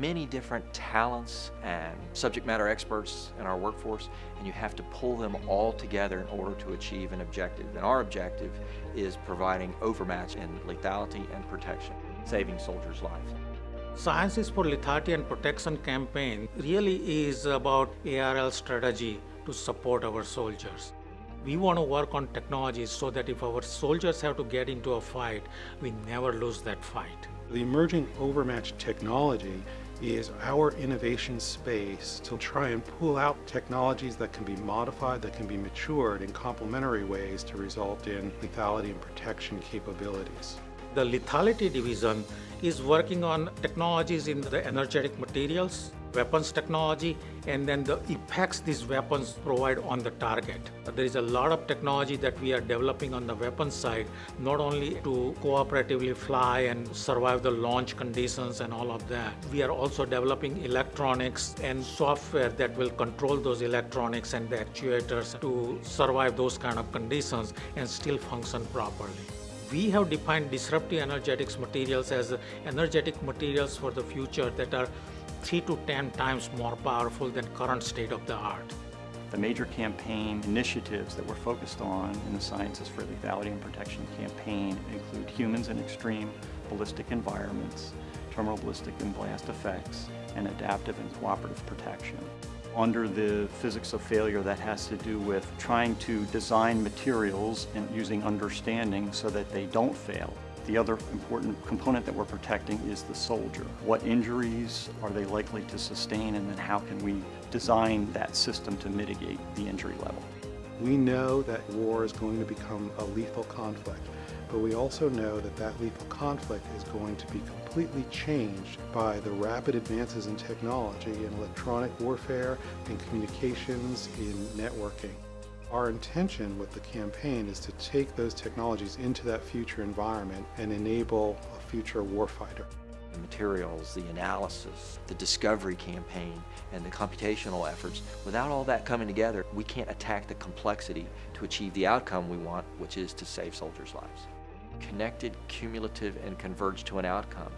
many different talents and subject matter experts in our workforce, and you have to pull them all together in order to achieve an objective. And our objective is providing overmatch in lethality and protection, saving soldiers' lives. Sciences for Lethality and Protection campaign really is about ARL strategy to support our soldiers. We want to work on technologies so that if our soldiers have to get into a fight, we never lose that fight. The emerging overmatch technology is our innovation space to try and pull out technologies that can be modified, that can be matured in complementary ways to result in lethality and protection capabilities. The lethality division is working on technologies in the energetic materials, weapons technology, and then the effects these weapons provide on the target. There is a lot of technology that we are developing on the weapons side, not only to cooperatively fly and survive the launch conditions and all of that. We are also developing electronics and software that will control those electronics and the actuators to survive those kind of conditions and still function properly we have defined disruptive energetics materials as energetic materials for the future that are 3 to 10 times more powerful than current state of the art. The major campaign initiatives that we're focused on in the Sciences for Lethality and Protection campaign include humans in extreme ballistic environments, terminal ballistic and blast effects, and adaptive and cooperative protection under the physics of failure that has to do with trying to design materials and using understanding so that they don't fail. The other important component that we're protecting is the soldier. What injuries are they likely to sustain and then how can we design that system to mitigate the injury level? We know that war is going to become a lethal conflict, but we also know that that lethal conflict is going to be completely changed by the rapid advances in technology in electronic warfare, in communications, in networking. Our intention with the campaign is to take those technologies into that future environment and enable a future warfighter. The materials, the analysis, the discovery campaign, and the computational efforts, without all that coming together, we can't attack the complexity to achieve the outcome we want, which is to save soldiers' lives connected, cumulative, and converge to an outcome.